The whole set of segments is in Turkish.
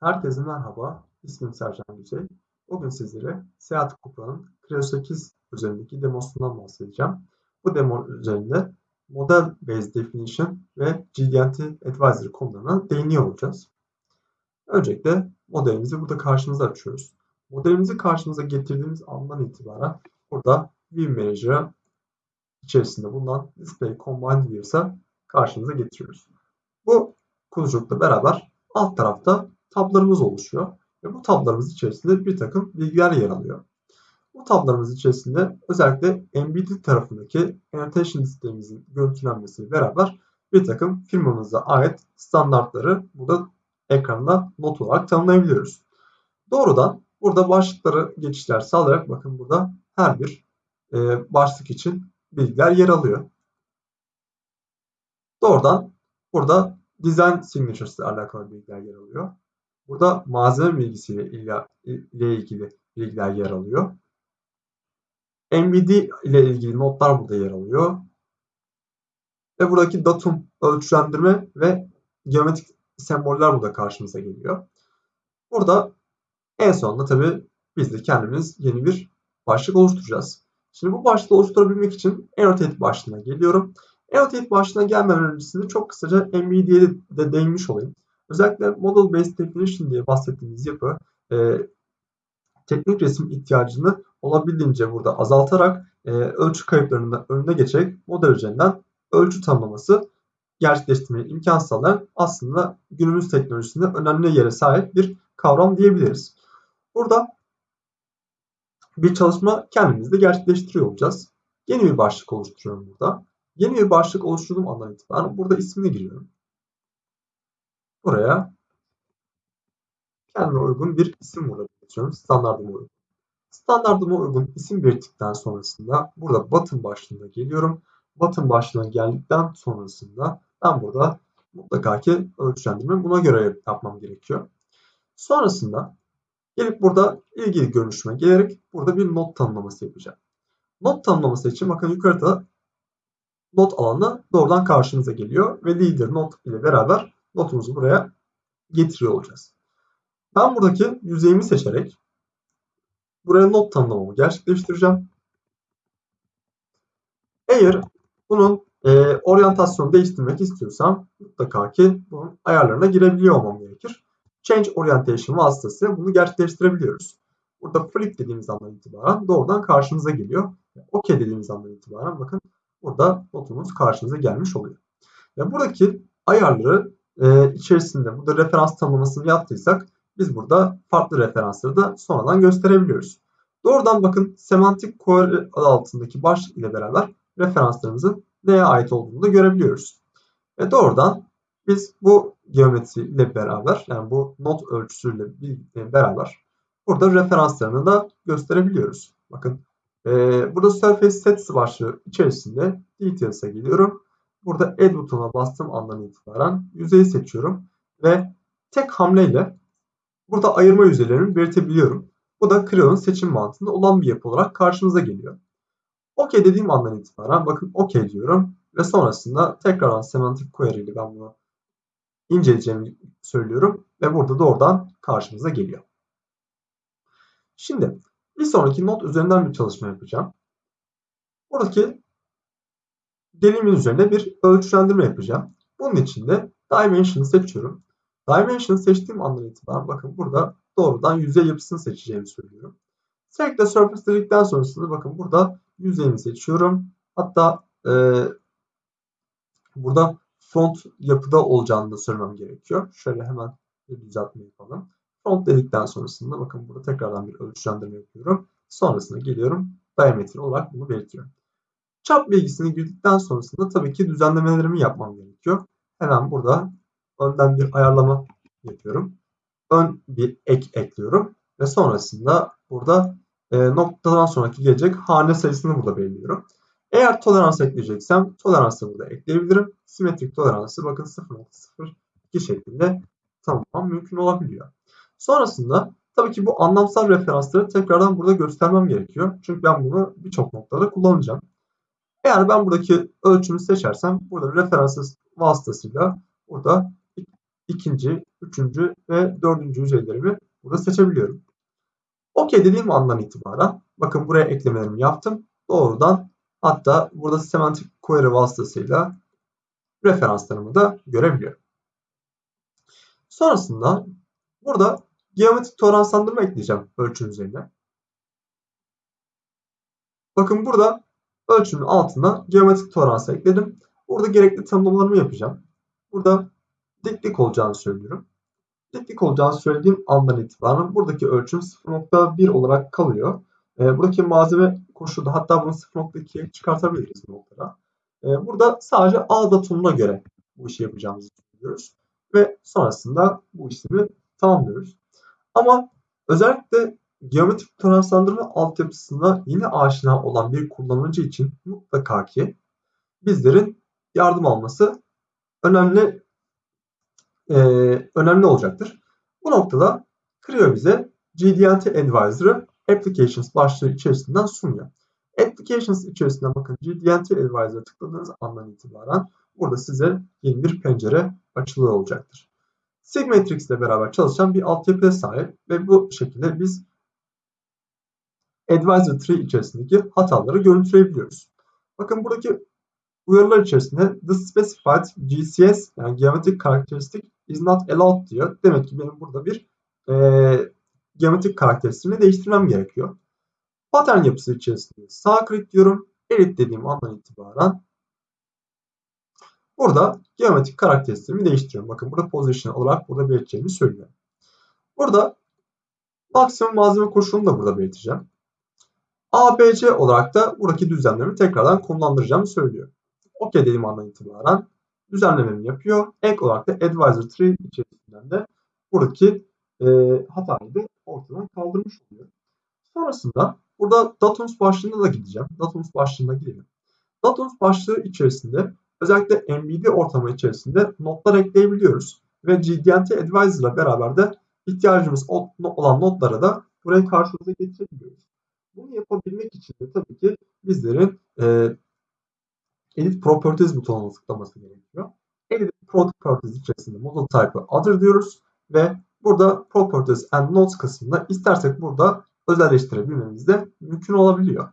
Herkese merhaba, ismim Sercan Güzey. Bugün sizlere Seyahat Kupra'nın Creo 8 üzerindeki demosundan bahsedeceğim. Bu demo üzerinde Model Based Definition ve GDNT Advisory konularına değiniyor olacağız. Öncelikle modelimizi burada karşımıza açıyoruz. Modelimizi karşımıza getirdiğimiz andan itibaren burada View Manager içerisinde bulunan Display Combined Views'a karşımıza getiriyoruz. Bu kutucukla beraber alt tarafta tablarımız oluşuyor. Ve bu tablarımız içerisinde bir takım bilgiler yer alıyor. Bu tablarımız içerisinde özellikle embedded tarafındaki annotation listelerimizin görüntülenmesiyle beraber bir takım firmamıza ait standartları burada ekranda not olarak tanımlayabiliyoruz. Doğrudan burada başlıkları geçişler sağlayarak bakın burada her bir e, başlık için bilgiler yer alıyor. Doğrudan burada design signatures ile alakalı bilgiler yer alıyor. Burada malzeme bilgisiyle ile ilgili bilgiler yer alıyor. MVD ile ilgili notlar burada yer alıyor. Ve buradaki datum, ölçülendirme ve geometrik semboller burada karşımıza geliyor. Burada en sonunda tabii biz de kendimiz yeni bir başlık oluşturacağız. Şimdi bu başlığı oluşturabilmek için Annotate başlığına geliyorum. Annotate başlığına gelmeden öncesinde çok kısaca MVD'ye de değinmiş olayım. Özellikle Model Based Definition diye bahsettiğimiz yapı e, teknik resim ihtiyacını olabildiğince burada azaltarak e, ölçü kayıplarının önüne geçerek model üzerinden ölçü tanımlaması gerçekleştirmeyi imkan sağlayan aslında günümüz teknolojisinde önemli yere sahip bir kavram diyebiliriz. Burada bir çalışma kendimizde gerçekleştiriyor olacağız. Yeni bir başlık oluşturuyorum burada. Yeni bir başlık oluşturduğum andan itibaren burada ismini giriyorum. Buraya kendime uygun bir isim burada belirtiyorum. Standartıma uygun. Standartıma uygun isim belirttikten sonrasında burada button başlığına geliyorum. Button başlığına geldikten sonrasında ben burada mutlaka ki ölçülendirme buna göre yapmam gerekiyor. Sonrasında gelip burada ilgili görünüşüme gelerek burada bir not tanımlaması yapacağım. Not tanımlaması için bakın yukarıda not alanı doğrudan karşımıza geliyor ve leader not ile beraber notumuzu buraya getiriyor olacağız. Ben buradaki yüzeyimi seçerek buraya not tanımlamamı gerçekleştireceğim. Eğer bunun e, oryantasyonu değiştirmek istiyorsam mutlaka ki bunun ayarlarına girebiliyor olmam gerekir. Change Orientation vasıtasıyla bunu gerçekleştirebiliyoruz. Burada flip dediğimiz andan itibaren doğrudan karşımıza geliyor. OK dediğimiz andan itibaren bakın burada notumuz karşımıza gelmiş oluyor. Ve buradaki ayarları e, içerisinde burada referans tanımlamasını yaptıysak biz burada farklı referansları da sonradan gösterebiliyoruz. Doğrudan bakın semantik query adı altındaki başlık ile beraber referanslarımızın neye ait olduğunu da görebiliyoruz. Ve doğrudan biz bu geometri ile beraber yani bu not ölçüsüyle beraber burada referanslarını da gösterebiliyoruz. Bakın e, burada surface sets başlığı içerisinde details'e geliyorum. Burada add butonuna bastığım andan itibaren yüzeyi seçiyorum ve tek hamleyle burada ayırma yüzeylerini belirtebiliyorum. Bu da Creo'nun seçim mantığında olan bir yapı olarak karşımıza geliyor. OK dediğim andan itibaren bakın OK diyorum ve sonrasında tekrardan semantik query ile ben bunu inceleyeceğimi söylüyorum ve burada doğrudan karşımıza geliyor. Şimdi bir sonraki not üzerinden bir çalışma yapacağım. Buradaki dilimin üzerinde bir ölçülendirme yapacağım. Bunun için de Dimension'ı seçiyorum. Dimension'ı seçtiğim andan itibaren bakın burada doğrudan yüzey yapısını seçeceğimi söylüyorum. Select Surface dedikten sonrasında bakın burada yüzeyimi seçiyorum. Hatta e, burada front yapıda olacağını da söylemem gerekiyor. Şöyle hemen bir düzeltme yapalım. Front dedikten sonrasında bakın burada tekrardan bir ölçülendirme yapıyorum. Sonrasında geliyorum diametre olarak bunu belirtiyorum. Çap bilgisini girdikten sonrasında tabii ki düzenlemelerimi yapmam gerekiyor. Hemen burada önden bir ayarlama yapıyorum. Ön bir ek ekliyorum ve sonrasında burada e, noktadan sonraki gelecek hane sayısını burada belirliyorum. Eğer tolerans ekleyeceksem toleransı burada ekleyebilirim. Simetrik toleransı bakın 0.02 şeklinde tamam mümkün olabiliyor. Sonrasında tabii ki bu anlamsal referansları tekrardan burada göstermem gerekiyor. Çünkü ben bunu birçok noktada kullanacağım. Eğer ben buradaki ölçümü seçersem burada referans vasıtasıyla burada ikinci, üçüncü ve dördüncü yüzeylerimi burada seçebiliyorum. OK dediğim andan itibaren bakın buraya eklemelerimi yaptım. Doğrudan hatta burada semantik query vasıtasıyla referanslarımı da görebiliyorum. Sonrasında burada geometrik toleranslandırma ekleyeceğim ölçünün üzerine. Bakın burada ölçünün altına geometrik tolerans ekledim. Burada gerekli tanımlamalarımı yapacağım. Burada diklik olacağını söylüyorum. Diklik olacağını söylediğim andan itibaren buradaki ölçüm 0.1 olarak kalıyor. E, buradaki malzeme koşulu hatta bunu 0.2'ye çıkartabiliriz noktada. E, burada sadece A datumuna göre bu işi yapacağımızı söylüyoruz. Ve sonrasında bu işlemi tamamlıyoruz. Ama özellikle geometrik toleranslandırma altyapısına yine aşina olan bir kullanıcı için mutlaka ki bizlerin yardım alması önemli e, önemli olacaktır. Bu noktada Creo bize GDNT Advisor'ı Applications başlığı içerisinden sunuyor. Applications içerisinden bakın GDNT Advisor'a tıkladığınız andan itibaren burada size yeni bir pencere açılıyor olacaktır. Sigmatrix ile beraber çalışan bir altyapıya sahip ve bu şekilde biz Advisor Tree içerisindeki hataları görüntüleyebiliyoruz. Bakın buradaki uyarılar içerisinde the specified GCS yani geometrik karakteristik is not allowed diyor. Demek ki benim burada bir e, geometrik karakteristiğini değiştirmem gerekiyor. Pattern yapısı içerisinde sağ klik diyorum. Edit dediğim andan itibaren burada geometrik karakteristiğimi değiştiriyorum. Bakın burada position olarak burada belirteceğimi söylüyor. Burada maksimum malzeme koşulunu da burada belirteceğim. ABC olarak da buradaki düzenlememi tekrardan konumlandıracağımı söylüyor. OK dediğim andan itibaren düzenlememi yapıyor. Ek olarak da Advisor Tree içerisinden de buradaki e, hatayı da ortadan kaldırmış oluyor. Sonrasında burada Datums başlığına da gideceğim. Datums başlığına girelim. Datums başlığı içerisinde özellikle MBD ortamı içerisinde notlar ekleyebiliyoruz. Ve GDNT Advisor ile beraber de ihtiyacımız olan notlara da buraya karşımıza getirebiliyoruz. Bunu yapabilmek için de tabii ki bizlerin e, Edit Properties butonuna tıklaması gerekiyor. Edit Properties içerisinde model type'ı other diyoruz ve burada Properties and Notes kısmında istersek burada özelleştirebilmemiz de mümkün olabiliyor.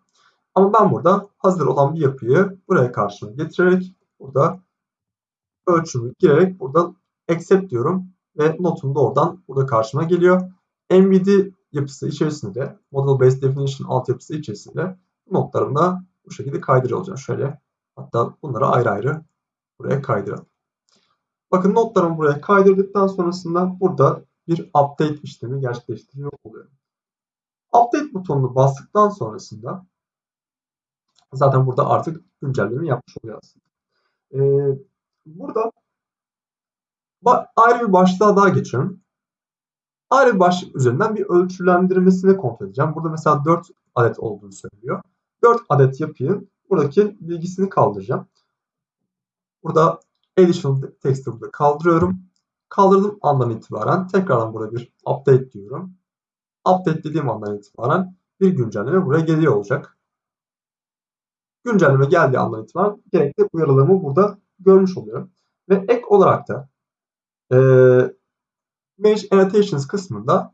Ama ben burada hazır olan bir yapıyı buraya karşıma getirerek burada ölçümü girerek burada accept diyorum ve notum da oradan burada karşıma geliyor. MVD yapısı içerisinde Model Based Definition altyapısı içerisinde notlarımı da bu şekilde kaydırıyor olacağım. Şöyle hatta bunları ayrı ayrı buraya kaydıralım. Bakın notlarımı buraya kaydırdıktan sonrasında burada bir update işlemi gerçekleştiriyor oluyorum. Update butonunu bastıktan sonrasında zaten burada artık güncelleme yapmış oluyor aslında. Ee, burada ayrı bir başlığa daha geçiyorum. Ayrı bir başlık üzerinden bir ölçülendirmesini kontrol edeceğim. Burada mesela 4 adet olduğunu söylüyor. 4 adet yapıyı buradaki bilgisini kaldıracağım. Burada additional text'i burada kaldırıyorum. Kaldırdığım andan itibaren tekrardan burada bir update diyorum. Update dediğim andan itibaren bir güncelleme buraya geliyor olacak. Güncelleme geldiği andan itibaren gerekli uyarılarımı burada görmüş oluyorum. Ve ek olarak da e, Manage Annotations kısmında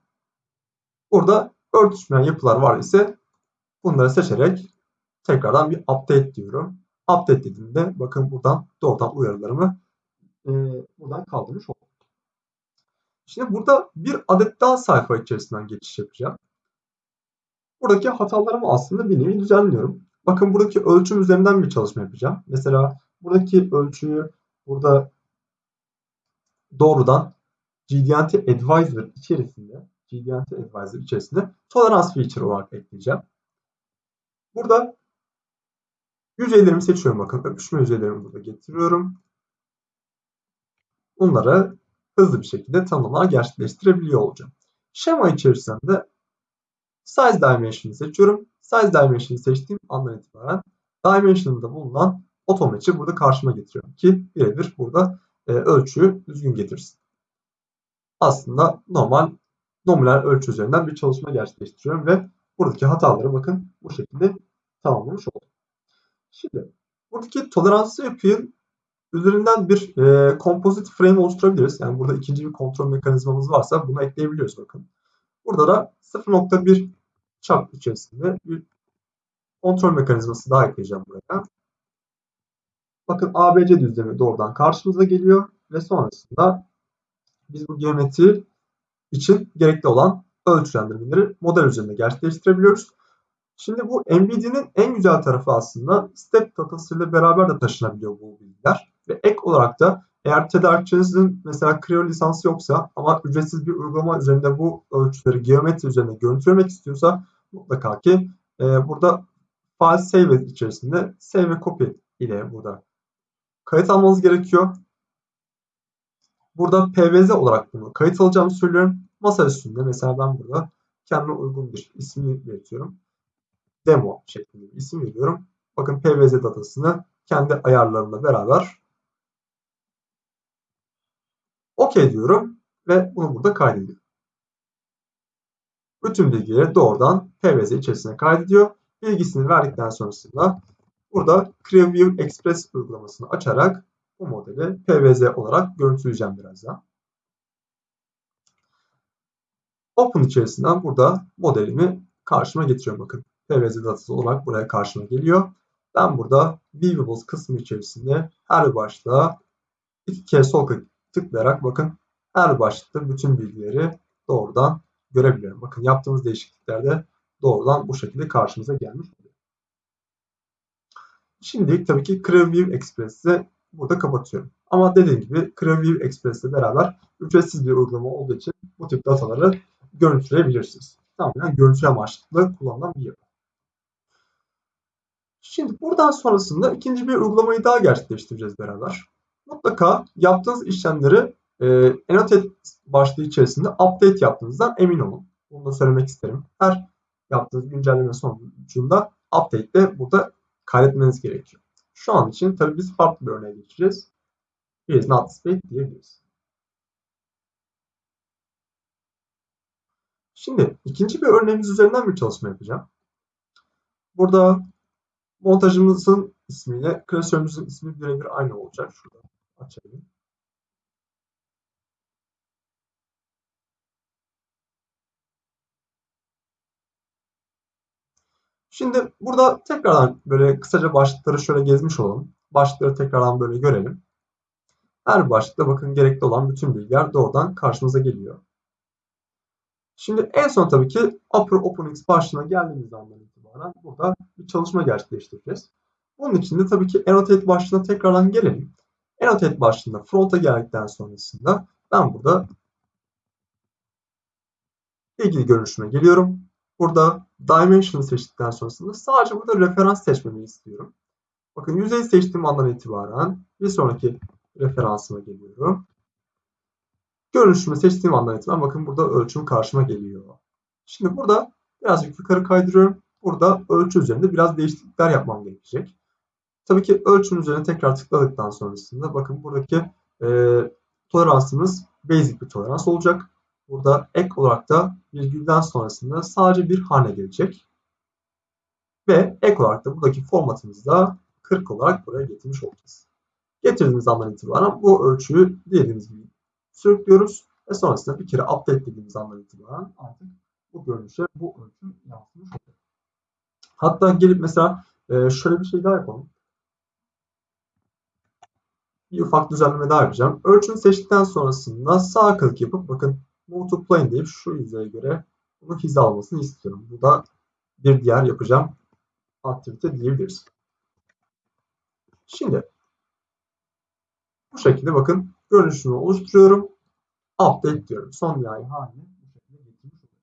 burada örtüşmeyen yapılar var ise bunları seçerek tekrardan bir update diyorum. Update dediğimde bakın buradan doğrudan uyarılarımı e, buradan kaldırmış oldum. Şimdi burada bir adet daha sayfa içerisinden geçiş yapacağım. Buradaki hatalarımı aslında bir nevi düzenliyorum. Bakın buradaki ölçüm üzerinden bir çalışma yapacağım. Mesela buradaki ölçüyü burada doğrudan GDNT Advisor içerisinde GDNT Advisor içerisinde tolerans feature olarak ekleyeceğim. Burada yüzeylerimi seçiyorum. Bakın öpüşme yüzeylerimi burada getiriyorum. Bunları hızlı bir şekilde tanımlar gerçekleştirebiliyor olacağım. Şema içerisinde Size Dimension'ı seçiyorum. Size Dimension'ı seçtiğim andan itibaren Dimension'da bulunan otomatçı burada karşıma getiriyorum ki birebir burada e, ölçüyü düzgün getirsin aslında normal nominal ölçü üzerinden bir çalışma gerçekleştiriyorum ve buradaki hataları bakın bu şekilde tamamlamış oldum. Şimdi buradaki toleranslı yapıyı Üzerinden bir e, composite frame oluşturabiliriz. Yani burada ikinci bir kontrol mekanizmamız varsa bunu ekleyebiliyoruz bakın. Burada da 0.1 çap içerisinde bir kontrol mekanizması daha ekleyeceğim buraya. Bakın ABC düzlemi doğrudan karşımıza geliyor ve sonrasında biz bu geometri için gerekli olan ölçülendirmeleri model üzerinde gerçekleştirebiliyoruz. Şimdi bu NVIDIA'nın en güzel tarafı aslında step datasıyla beraber de taşınabiliyor bu bilgiler. Ve ek olarak da eğer tedarikçinizin mesela Creo lisansı yoksa ama ücretsiz bir uygulama üzerinde bu ölçüleri geometri üzerinde görüntülemek istiyorsa mutlaka ki e, burada file save içerisinde save ve copy ile burada kayıt almanız gerekiyor. Burada PVZ olarak bunu kayıt alacağımı söylüyorum. Masa üstünde mesela ben burada kendime uygun bir ismi belirtiyorum. Demo şeklinde bir isim veriyorum. Bakın PVZ datasını kendi ayarlarımla beraber OK diyorum ve bunu burada kaydediyorum. Bütün bilgileri doğrudan PVZ içerisine kaydediyor. Bilgisini verdikten sonrasında burada CreoView Express uygulamasını açarak bu modeli PVZ olarak görüntüleyeceğim birazdan. Open içerisinden burada modelimi karşıma getiriyorum. Bakın PVZ datası olarak buraya karşıma geliyor. Ben burada Viewables kısmı içerisinde her başlığa iki kez sol tıklayarak bakın her başlıkta bütün bilgileri doğrudan görebiliyorum. Bakın yaptığımız değişikliklerde doğrudan bu şekilde karşımıza gelmiş oluyor. Şimdilik tabii ki CreoView Express'i burada kapatıyorum. Ama dediğim gibi CreoView Express ile beraber ücretsiz bir uygulama olduğu için bu tip dataları görüntüleyebilirsiniz. Tamamen görüntü amaçlı kullanılan bir yapı. Şimdi buradan sonrasında ikinci bir uygulamayı daha gerçekleştireceğiz beraber. Mutlaka yaptığınız işlemleri e, Annotate başlığı içerisinde update yaptığınızdan emin olun. Bunu da söylemek isterim. Her yaptığınız güncelleme sonucunda update de burada kaydetmeniz gerekiyor. Şu an için tabii biz farklı bir örneğe geçeceğiz. Is not displayed diyebiliriz. Şimdi ikinci bir örneğimiz üzerinden bir çalışma yapacağım. Burada montajımızın ismiyle klasörümüzün ismi birebir aynı olacak. Şurada açalım. Şimdi burada tekrardan böyle kısaca başlıkları şöyle gezmiş olalım. Başlıkları tekrardan böyle görelim. Her başlıkta bakın gerekli olan bütün bilgiler doğrudan karşımıza geliyor. Şimdi en son tabii ki Upper OpenX başlığına geldiğimiz andan itibaren burada bir çalışma gerçekleştireceğiz. Bunun için de tabii ki Annotate başlığına tekrardan gelelim. Annotate başlığında front'a geldikten sonrasında ben burada ilgili görünüşüme geliyorum. Burada Dimension seçtikten sonrasında sadece burada referans seçmemi istiyorum. Bakın yüzeyi seçtiğim andan itibaren bir sonraki referansıma geliyorum. Görünüşümü seçtiğim andan itibaren bakın burada ölçüm karşıma geliyor. Şimdi burada birazcık yukarı kaydırıyorum. Burada ölçü üzerinde biraz değişiklikler yapmam gerekecek. Tabii ki ölçüm üzerine tekrar tıkladıktan sonrasında bakın buradaki e, toleransımız basic bir tolerans olacak. Burada ek olarak da virgülden sonrasında sadece bir hane gelecek. Ve ek olarak da buradaki formatımızı da 40 olarak buraya getirmiş olacağız. Getirdiğimiz andan itibaren bu ölçüyü dediğimiz gibi sürüklüyoruz. Ve sonrasında bir kere update dediğimiz andan itibaren artık bu görünüşe bu ölçü yansımış oluyor. Hatta gelip mesela e, şöyle bir şey daha yapalım. Bir ufak düzenleme daha yapacağım. Ölçümü seçtikten sonrasında sağ klik yapıp bakın Move to Plane deyip şu yüzeye göre bunu hizalamasını istiyorum. Bu da bir diğer yapacağım aktivite diyebiliriz. Şimdi bu şekilde bakın görünüşünü oluşturuyorum. Update diyorum. Son nihai haline bu şekilde getirmiş oluyorum.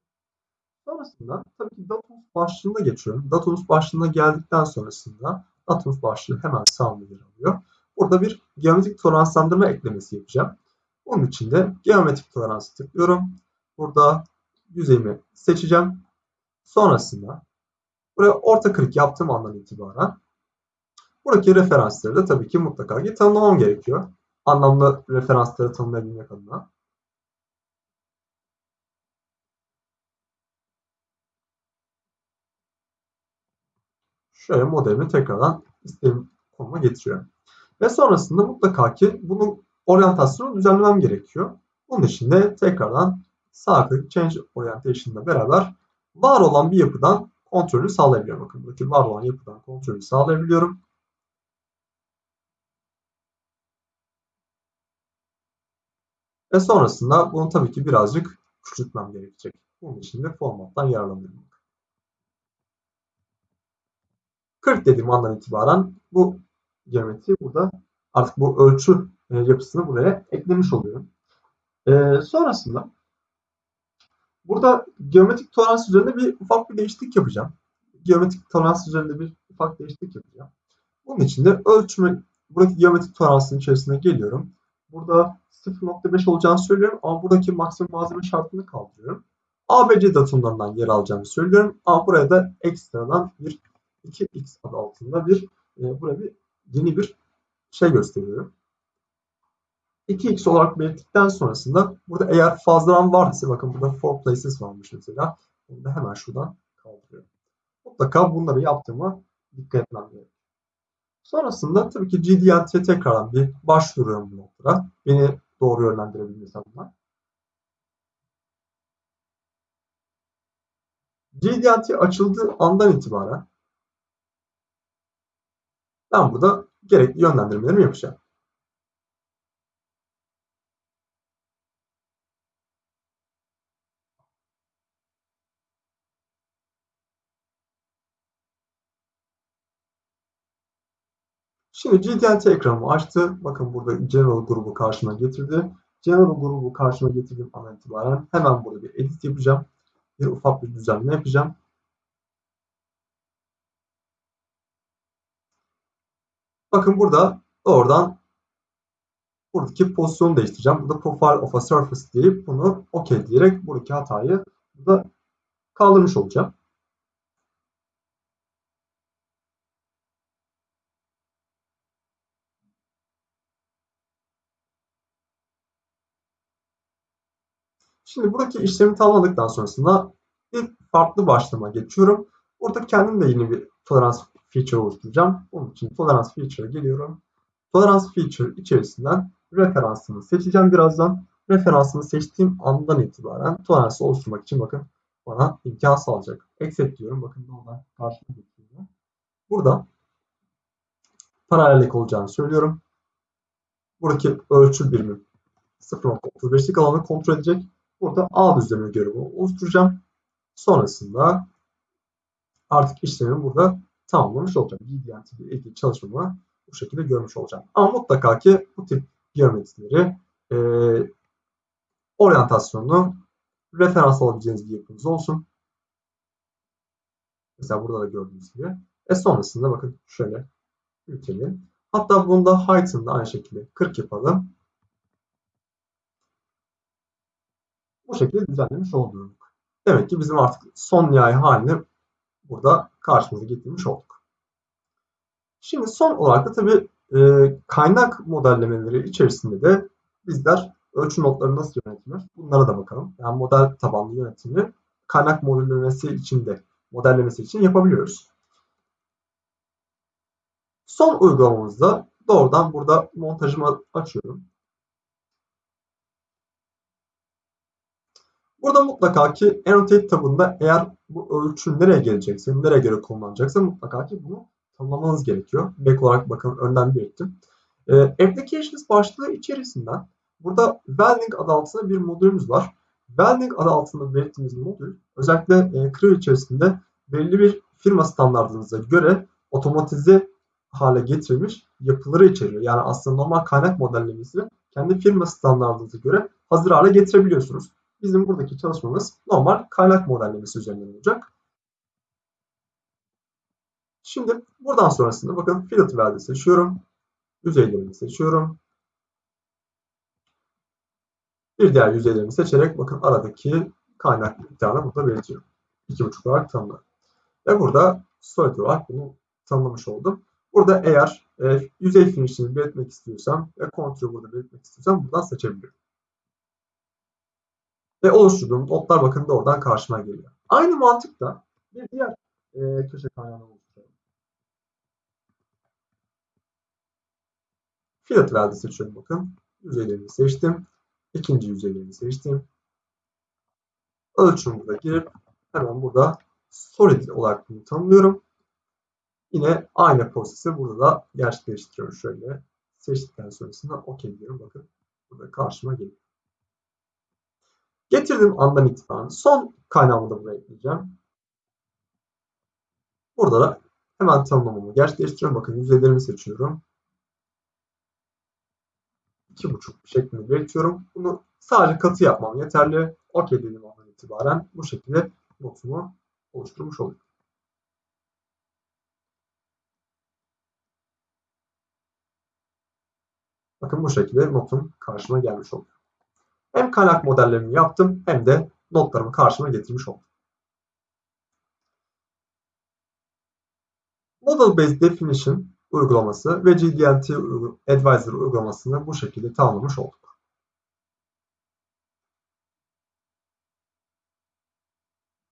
Sonrasında tabii ki Datumuz başlığına geçiyorum. Datumuz başlığına geldikten sonrasında Datumuz başlığı hemen sağımda yer alıyor. Burada bir geometrik toleranslandırma eklemesi yapacağım. Onun için de geometrik toleransı tıklıyorum. Burada yüzeyimi seçeceğim. Sonrasında buraya orta klik yaptığım andan itibaren buradaki referansları da tabii ki mutlaka ki tanımlamam gerekiyor. Anlamlı referansları tanımlayabilmek adına. Şöyle modelimi tekrardan istediğim konuma getiriyorum. Ve sonrasında mutlaka ki bunun oryantasyonu düzenlemem gerekiyor. Bunun için de tekrardan sağ klik Change Orientation ile beraber var olan bir yapıdan kontrolü sağlayabiliyorum. Bakın buradaki var olan yapıdan kontrolü sağlayabiliyorum. Ve sonrasında bunu tabii ki birazcık küçültmem gerekecek. Bunun için de formattan yararlanıyorum. 40 dediğim andan itibaren bu geometri burada artık bu ölçü e, yapısını buraya eklemiş oluyorum. E, sonrasında burada geometrik tolerans üzerinde bir ufak bir değişiklik yapacağım. Geometrik tolerans üzerinde bir ufak değişiklik yapacağım. Bunun için de ölçümü buradaki geometrik toleransın içerisine geliyorum. Burada 0.5 olacağını söylüyorum ama buradaki maksimum malzeme şartını kaldırıyorum. ABC datumlarından yer alacağını söylüyorum ama buraya da ekstradan bir 2x adı altında bir e, buraya bir yeni bir şey gösteriyorum. 2x olarak belirttikten sonrasında burada eğer fazladan vardıysa bakın burada for places varmış mesela. Bunu da hemen şuradan kaldırıyorum. Mutlaka bunları yaptığıma dikkat etmem gerekiyor. Sonrasında tabii ki GDNT'ye tekrardan bir başvuruyorum bu noktada. Beni doğru yönlendirebilmesi adına. GDNT açıldığı andan itibaren ben burada gerekli yönlendirmelerimi yapacağım. Şimdi GTNT ekranımı açtı. Bakın burada General grubu karşıma getirdi. General grubu karşıma getirdiğim an itibaren hemen burada bir edit yapacağım. Bir ufak bir düzenleme yapacağım. Bakın burada oradan buradaki pozisyonu değiştireceğim. Burada profile of a surface deyip bunu OK diyerek buradaki hatayı burada kaldırmış olacağım. Şimdi buradaki işlemi tamamladıktan sonrasında bir farklı başlama geçiyorum. Burada kendim de yeni bir tolerans feature oluşturacağım. Onun için tolerans feature'a geliyorum. Tolerans feature içerisinden referansını seçeceğim birazdan. Referansını seçtiğim andan itibaren toleransı oluşturmak için bakın bana imkan sağlayacak. Accept diyorum. Bakın oradan karşıma getiriyor. Burada paralellik olacağını söylüyorum. Buradaki ölçü birimi 0.35'lik alanı kontrol edecek. Burada A düzlemi görevi oluşturacağım. Sonrasında artık işlemi burada tamamlamış olacağım. GDNT ile ilgili çalışmamı bu şekilde görmüş olacağım. Ama mutlaka ki bu tip geometrileri e, oryantasyonunu referans alabileceğiniz bir yapınız olsun. Mesela burada da gördüğünüz gibi. E sonrasında bakın şöyle büyütelim. Hatta bunda height'ını da aynı şekilde 40 yapalım. Bu şekilde düzenlemiş olduk. Demek ki bizim artık son nihai halini burada karşımıza getirmiş olduk. Şimdi son olarak da tabii e, kaynak modellemeleri içerisinde de bizler ölçü notları nasıl yönetilir? Bunlara da bakalım. Yani model tabanlı yönetimi kaynak modellemesi için de modellemesi için yapabiliyoruz. Son uygulamamızda doğrudan burada montajımı açıyorum. Burada mutlaka ki Annotate tabında eğer bu ölçü nereye gelecekse, nereye göre kullanılacaksa mutlaka ki bunu tanımlamanız gerekiyor. Back olarak bakın önden belirttim. E, Applications başlığı içerisinden burada Welding adı altında bir modülümüz var. Welding adı altında belirttiğimiz modül özellikle e, Creo içerisinde belli bir firma standartınıza göre otomatize hale getirilmiş yapıları içeriyor. Yani aslında normal kaynak modellemesini kendi firma standartınıza göre hazır hale getirebiliyorsunuz. Bizim buradaki çalışmamız normal kaynak modellemesi üzerinden olacak. Şimdi buradan sonrasında bakın fillet value seçiyorum. Yüzeylerimi seçiyorum. Bir diğer yüzeylerimi seçerek bakın aradaki kaynak miktarını burada belirtiyorum. 2.5 olarak tanımladım. Ve burada solid olarak bunu tanımlamış oldum. Burada eğer e, yüzey finishini belirtmek istiyorsam ve kontrolü burada belirtmek istiyorsam buradan seçebilirim. Ve oluşturduğum notlar bakın oradan karşıma geliyor. Aynı mantıkla bir diğer e, köşe kaynağını oluşturuyorum. Fillet value seçiyorum bakın. Yüzeylerini seçtim. İkinci yüzeylerini seçtim. Ölçümü burada girip hemen burada solid olarak bunu tanımlıyorum. Yine aynı prosesi burada da gerçekleştiriyorum. Şöyle seçtikten sonrasında OK diyorum. Bakın burada karşıma geliyor. Getirdiğim andan itibaren son kaynağımı da buraya ekleyeceğim. Burada da hemen tanımlamamı gerçekleştiriyorum. Bakın yüzeylerimi seçiyorum. 2.5 şeklinde belirtiyorum. Bunu sadece katı yapmam yeterli. OK dediğim andan itibaren bu şekilde notumu oluşturmuş oluyorum. Bakın bu şekilde notum karşıma gelmiş oluyor. Hem kaynak modellerimi yaptım hem de notlarımı karşıma getirmiş oldum. Model Based Definition uygulaması ve GDNT Advisor uygulamasını bu şekilde tamamlamış olduk.